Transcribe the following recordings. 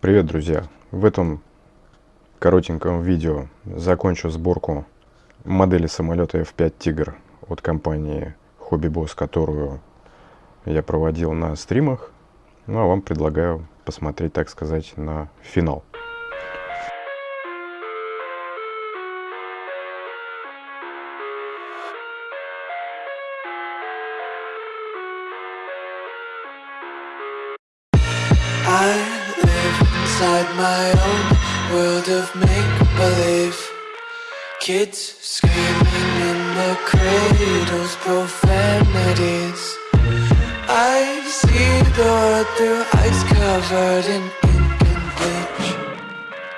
Привет, друзья! В этом коротеньком видео закончу сборку модели самолета F5 Tiger от компании Hobby Boss, которую я проводил на стримах. Ну а вам предлагаю посмотреть, так сказать, на финал. Kids screaming in the cradles, profanities. I see the world through ice covered in ink and bleach.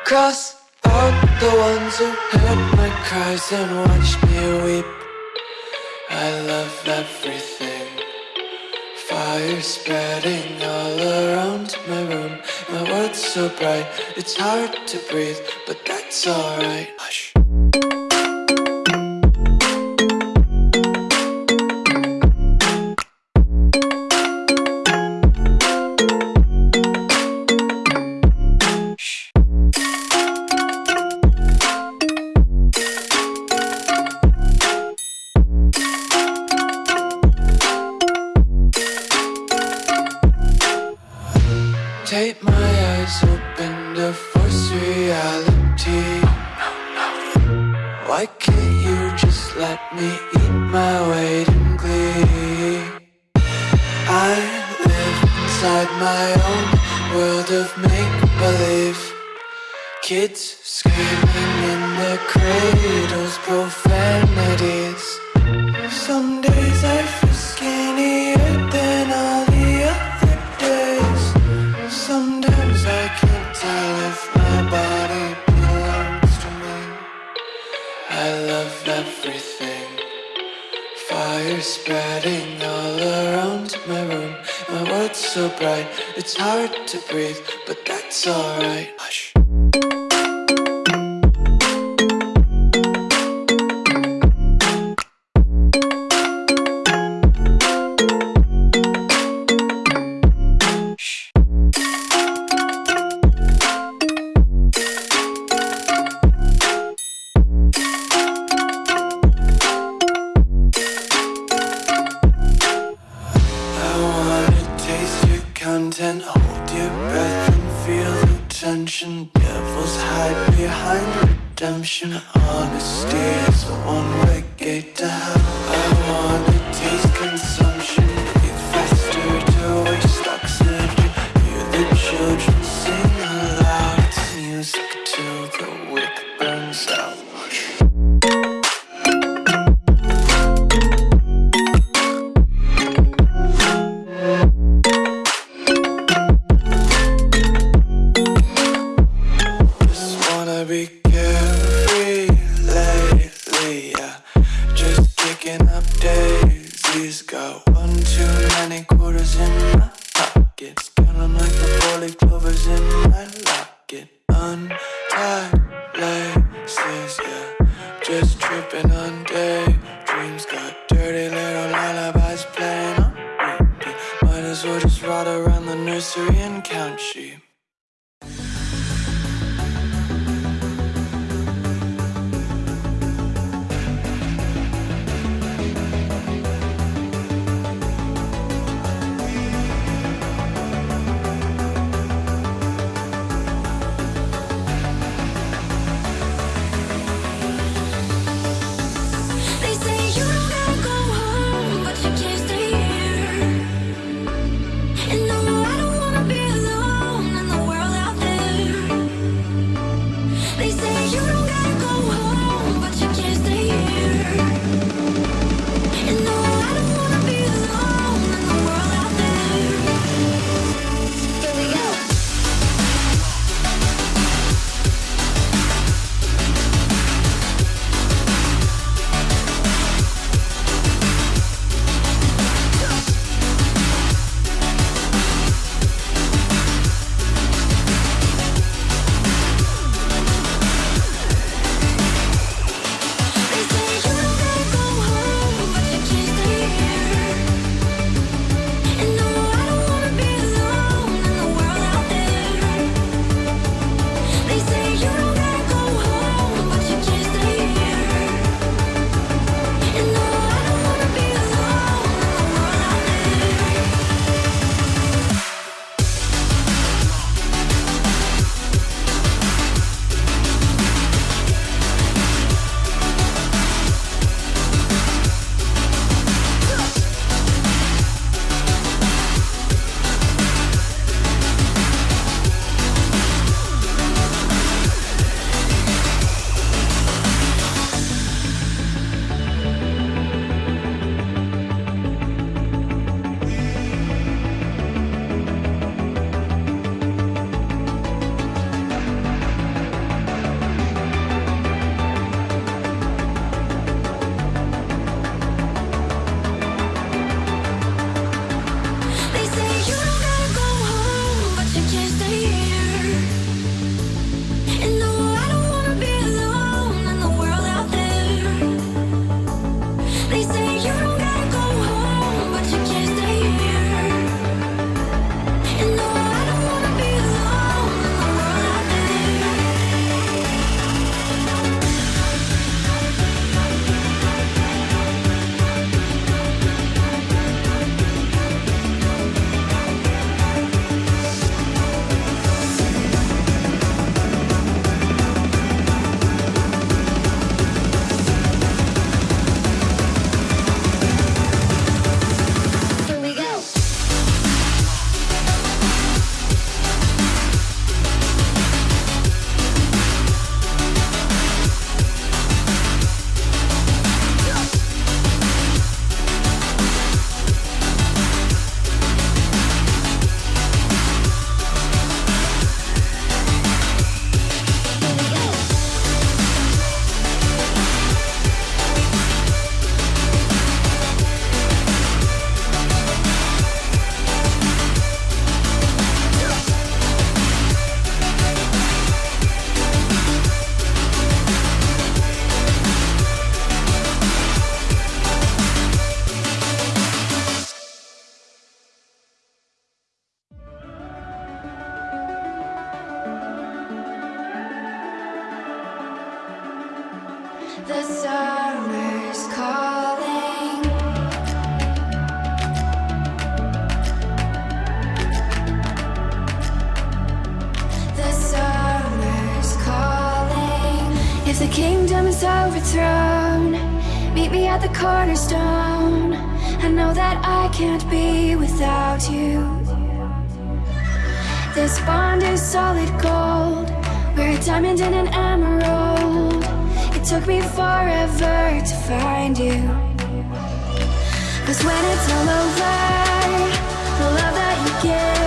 Cross out the ones who heard my cries and watched me weep. I love everything. Fire spreading all around my room. My world's so bright, it's hard to breathe But that's alright I love everything. Fire spreading all around my room. My world's so bright, it's hard to breathe But that's alright. Hush can't be without you. This bond is solid gold. We're a diamond and an emerald. It took me forever to find you. Cause when it's all over, the love that you give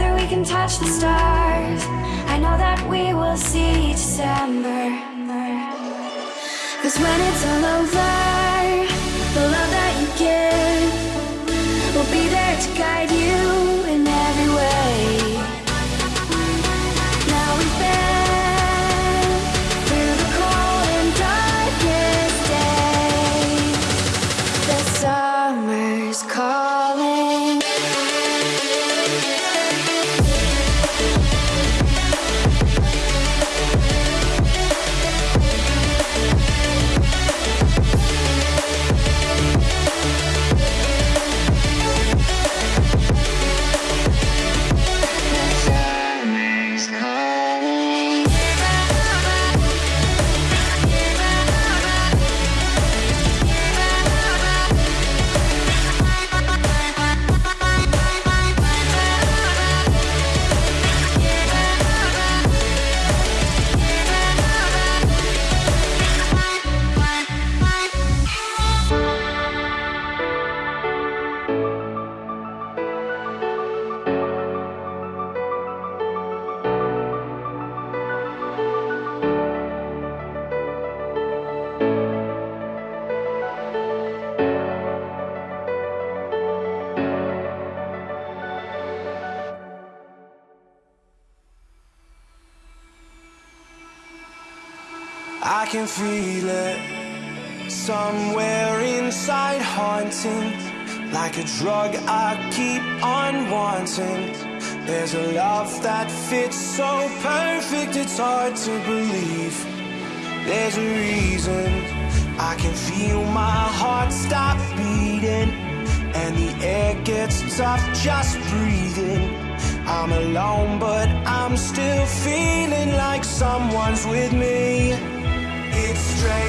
Together we can touch the stars. I know that we will see December. Cause when it's all over, the love that you give will be there to guide can feel it somewhere inside, haunting like a drug. I keep on wanting. There's a love that fits so perfect, it's hard to believe. There's a reason I can feel my heart stop beating, and the air gets tough just breathing. I'm alone, but I'm still feeling like someone's with me. It's strange,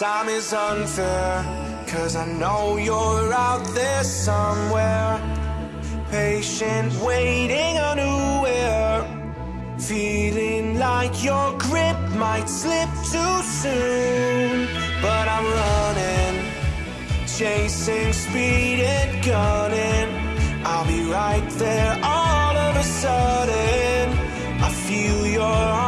time is unfair. Cause I know you're out there somewhere. Patient, waiting unaware. Feeling like your grip might slip too soon. But I'm running, chasing speed and gunning. I'll be right there all of a sudden. I feel your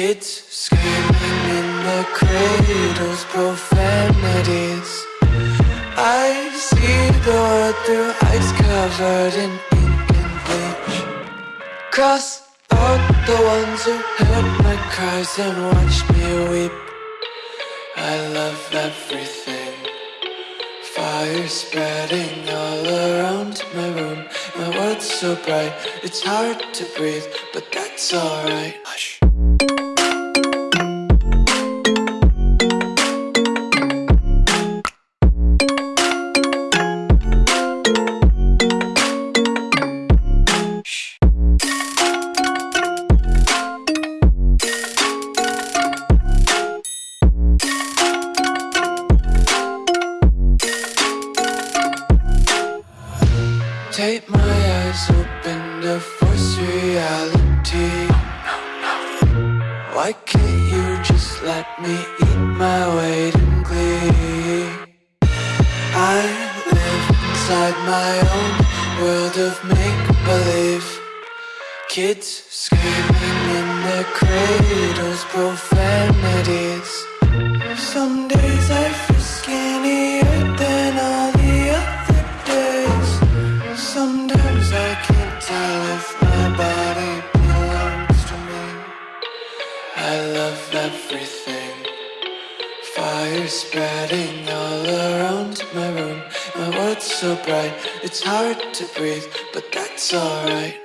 Kids screaming in the cradles, profanities. I see the world through eyes covered in ink and bleach. Cross out the ones who heard my cries and watched me weep. I love everything. Fire spreading all around my room. My world's so bright, it's hard to breathe, but that's alright. Hush. Some days I feel skinnier than all the other days. Sometimes I can't tell if my body belongs to me. I love everything. Fire spreading all around my room. My world's so bright, it's hard to breathe, but that's alright.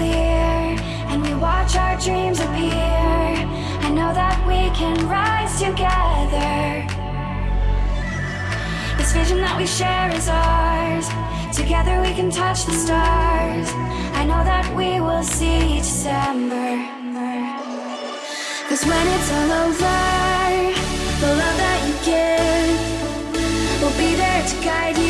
clear And we watch our dreams appear. I know that we can rise together. This vision that we share is ours. Together we can touch the stars. I know that we will see December. Cause when it's all over The love that you give Will be there to guide you.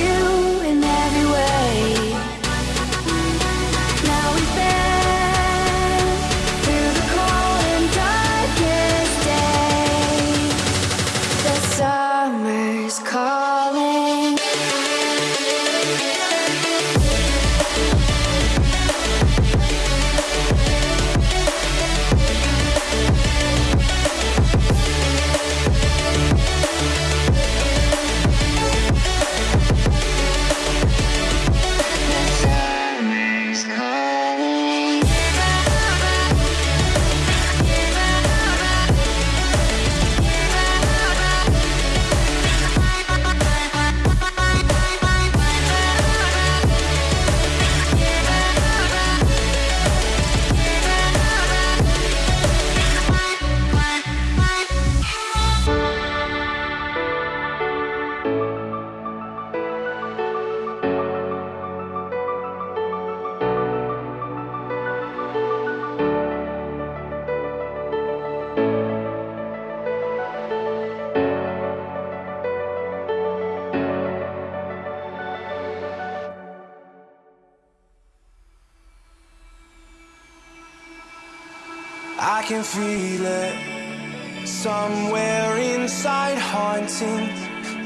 Can feel it somewhere inside, haunting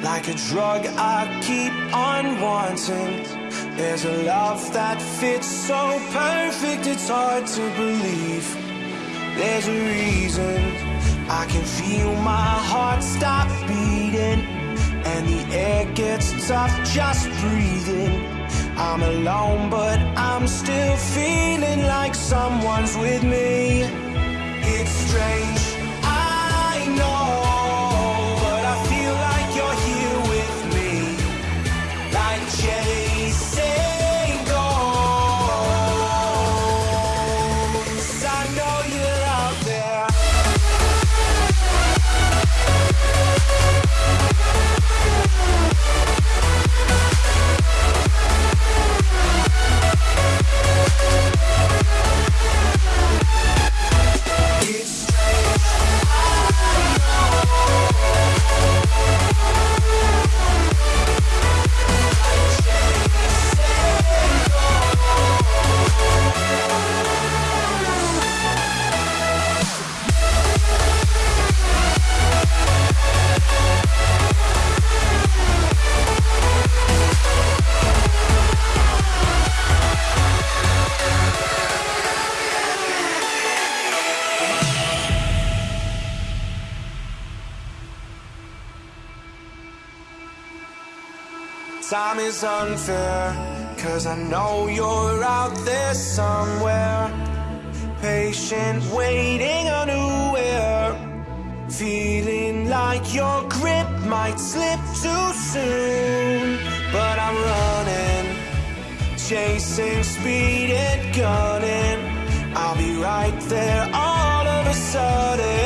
like a drug I keep on wanting. There's a love that fits so perfect, it's hard to believe. There's a reason I can feel my heart stop beating, and the air gets tough just breathing. I'm alone, but I'm still feeling like someone's with me. It's strange, is unfair, cause I know you're out there somewhere. Patient, waiting unaware. Feeling like your grip might slip too soon. But I'm running, chasing speed and gunning. I'll be right there all of a sudden.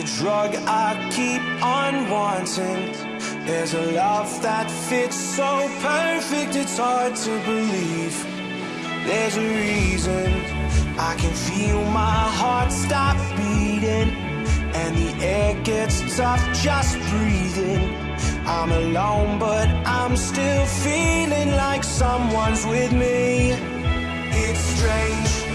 A drug I keep on wanting. There's a love that fits so perfect, it's hard to believe. There's a reason I can feel my heart stop beating, and the air gets tough just breathing. I'm alone, but I'm still feeling like someone's with me. It's strange